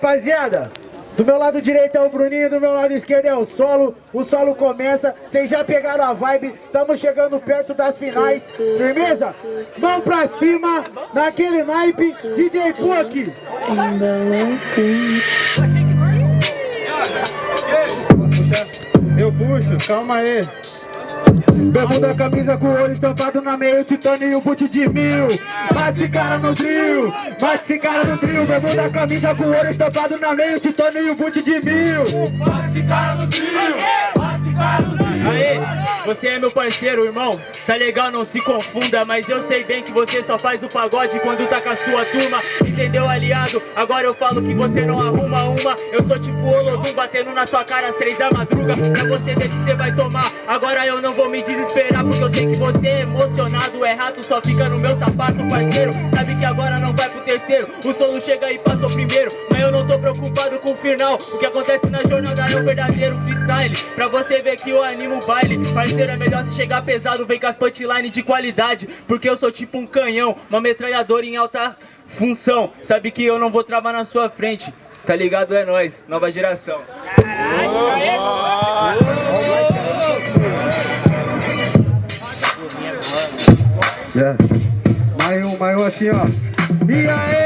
rapaziada, do meu lado direito é o Bruninho, do meu lado esquerdo é o Solo. O Solo começa, vocês já pegaram a vibe, estamos chegando perto das finais. Firmeza? Mão pra cima, naquele naipe, DJ Puck. Eu puxo, calma aí. Bermuda, camisa com o olho estampado na meio, titânio e o boot de mil. Bate esse cara no drill, bate esse cara no drill. Bermuda, camisa com o olho estampado na meio, titânio e o boot de mil. Bate cara no drill, bate cara no drill. Aê, você é meu parceiro, irmão. Tá legal, não se confunda. Mas eu sei bem que você só faz o pagode quando tá com a sua turma. Entendeu, aliado? Agora eu falo que você não arruma uma. Eu sou tipo Olodum batendo na sua cara às três da madruga. Pra você ver que você vai tomar. Agora eu não vou me desesperar, porque eu sei que você é emocionado. É rato, só fica no meu sapato, parceiro. Sabe que agora não vai pro terceiro. O solo chega e passa o primeiro. Final. O que acontece na jornada é o verdadeiro freestyle. Pra você ver que eu animo o baile. Parceiro, é melhor se chegar pesado, vem com as punchline de qualidade. Porque eu sou tipo um canhão, uma metralhadora em alta função. Sabe que eu não vou travar na sua frente. Tá ligado? É nóis, nova geração. É. Mais um, mais um assim, ó. E aí,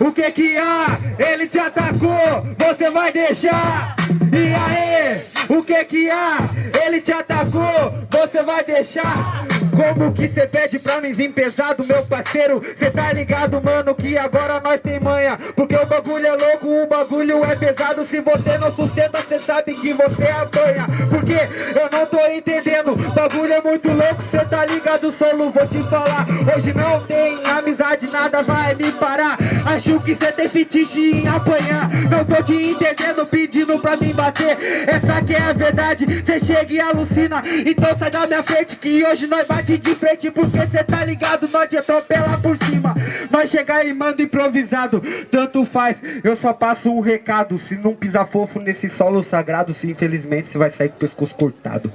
o que que há? Ele te atacou, você vai deixar? E aí, o que que há? Ele te atacou, você vai deixar? Como que cê pede pra mim vir pesado, meu parceiro? Cê tá ligado, mano, que agora nós tem manha Porque o bagulho é louco, o bagulho é pesado Se você não sustenta, cê sabe que você apanha Porque eu não tô entendendo, bagulho é muito louco Cê tá ligado, solo, vou te falar Hoje não tem amizade, nada vai me parar Acho que cê tem fetiche em apanhar. Não tô te entendendo, pedindo pra me bater. Essa que é a verdade, cê chega e alucina. Então sai da minha frente que hoje nós bate de frente. Porque cê tá ligado, nós te atropela por cima. Nós chegar e manda improvisado Tanto faz, eu só passo um recado Se não pisar fofo nesse solo sagrado Se infelizmente você vai sair com o pescoço cortado.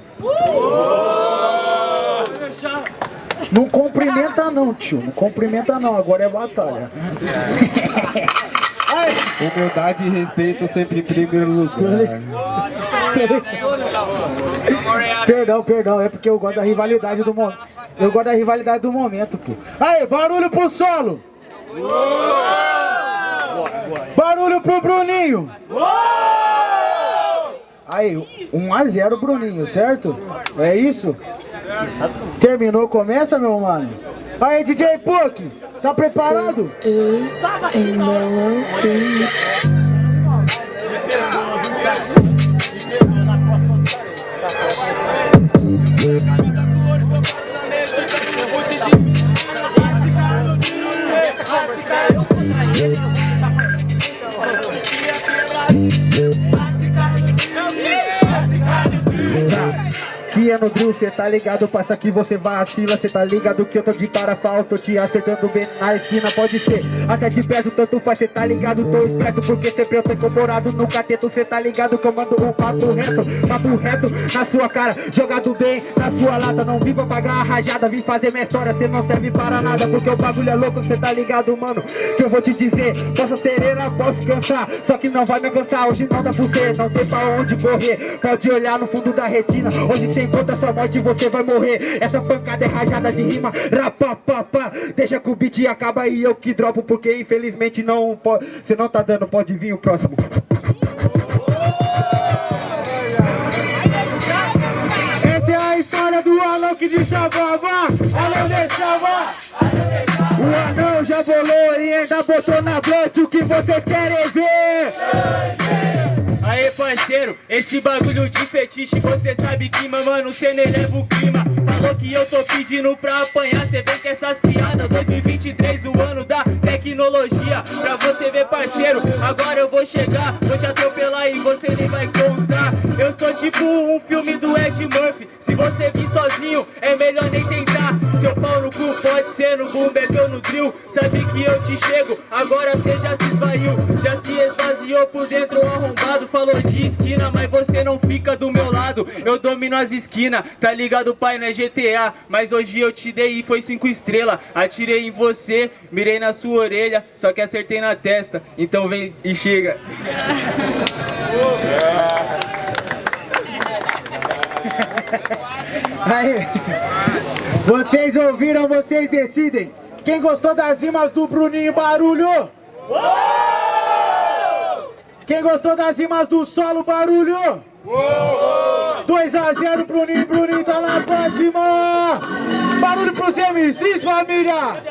Não cumprimenta não, tio Não cumprimenta não, agora é batalha. Humildade e respeito sempre em primeiro lugar. Perdão, perdão, é porque eu gosto da rivalidade do momento. Eu gosto da rivalidade do momento, pô. Aí, barulho pro solo! Barulho pro Bruninho! Aí, 1x0 Bruninho, certo? É isso? Terminou, começa, meu mano? Aí, DJ Puck, tá preparado? Que é no drill, cê tá ligado, passa aqui você vacila Cê tá ligado que eu tô de parafa tô te acertando bem na esquina Pode ser. Até de perto, tanto faz, cê tá ligado, tô esperto Porque sempre eu tô incorporado no cateto Cê tá ligado que eu mando um papo reto Papo reto na sua cara, jogado bem na sua lata Não vim pra pagar a rajada, vim fazer minha história Cê não serve para nada, porque o bagulho é louco Cê tá ligado, mano, que eu vou te dizer Posso serena, posso cansar, só que não vai me alcançar Hoje não dá pra você, não tem pra onde correr Pode olhar no fundo da retina, hoje cê encontra sua morte você vai morrer. Essa pancada é rajada de rima, rapapapá Deixa que o beat acaba e eu que dropo Porque infelizmente não pode, você não tá dando, pode vir o próximo. Essa é a história do Alok de Xababa Alô de Xabá O anão já bolou e ainda botou na blunt O que vocês querem ver? Parceiro, esse bagulho de fetiche Você sabe que, mano, cê nem leva o clima. Falou que eu tô pedindo pra apanhar Cê vem com essas piadas 2023, o ano da tecnologia. Pra você ver parceiro, agora eu vou chegar Vou te atropelar e você nem vai constar Eu sou tipo um filme do Ed Murphy Se você vir sozinho, é melhor nem tentar. Seu pau no cu pode ser no boom bap ou no drill. Sabe que eu te chego, agora cê já se esvaiu Já se esvaziou por dentro arrombado Falou de esquina, mas você não fica do meu lado. Eu domino as esquinas, tá ligado pai, não é GTA Mas hoje eu te dei e foi cinco estrelas Atirei em você, mirei na sua orelha Só que acertei na testa, então vem e chega. Aí, vocês ouviram, vocês decidem. Quem gostou das rimas do Bruninho Barulho? Quem gostou das rimas do solo Barulho? 2 a 0 Bruninho, Bruninho tá na próxima! Barulho pros MCs, família!